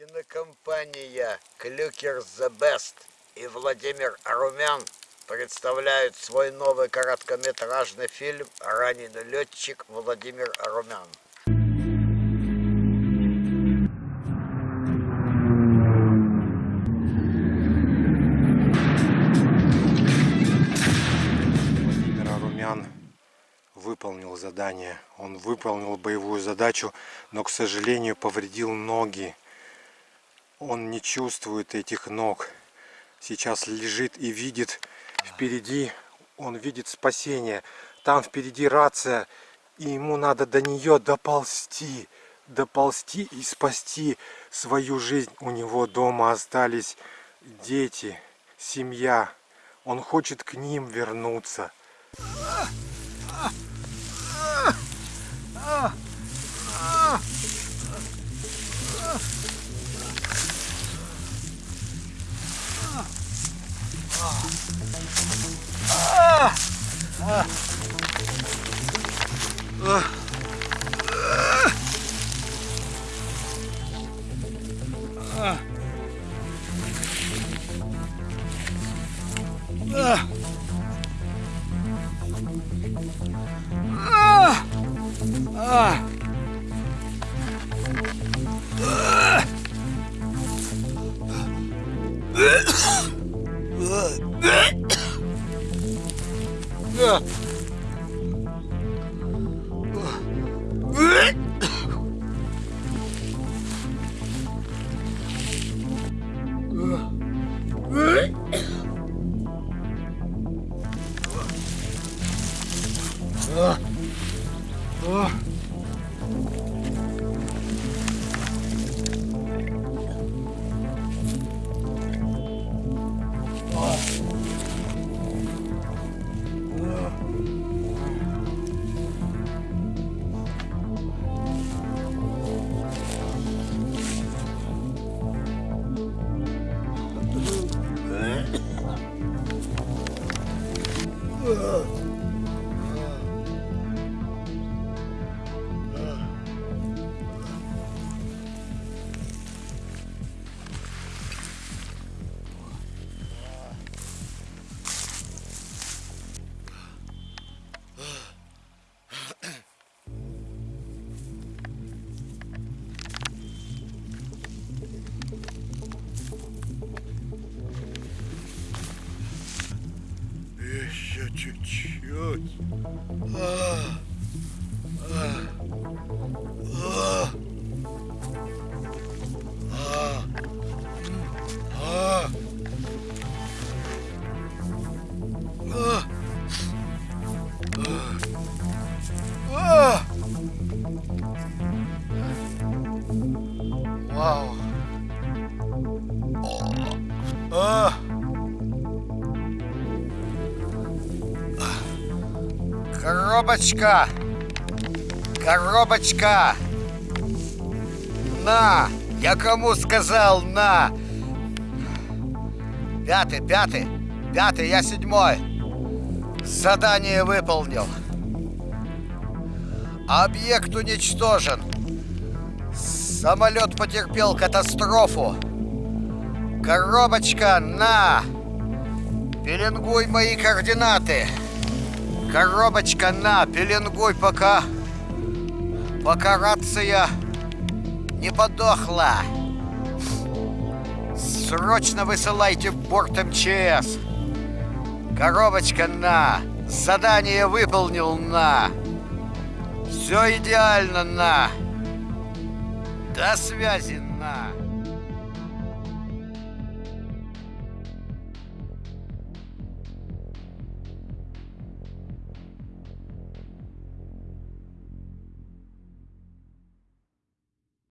Кинокомпания Клюкер The Best и Владимир Арумян представляют свой новый короткометражный фильм «Раненый летчик Владимир Арумян». Владимир Арумян выполнил задание. Он выполнил боевую задачу, но, к сожалению, повредил ноги. Он не чувствует этих ног. Сейчас лежит и видит впереди, он видит спасение. Там впереди рация, и ему надо до нее доползти. Доползти и спасти свою жизнь. У него дома остались дети, семья. Он хочет к ним вернуться. 으 Ugh. Еще чуть-чуть. Вау. А! Коробочка! Коробочка! На! Я кому сказал на? Пятый, пятый, пятый, я седьмой. Задание выполнил. Объект уничтожен. Самолет потерпел катастрофу. Коробочка, на! Пеленгуй мои координаты. Коробочка, на, пеленгуй, пока... Пока рация не подохла. Срочно высылайте в борт МЧС. Коробочка, на. Задание выполнил, на. Все идеально, на. До связи, на.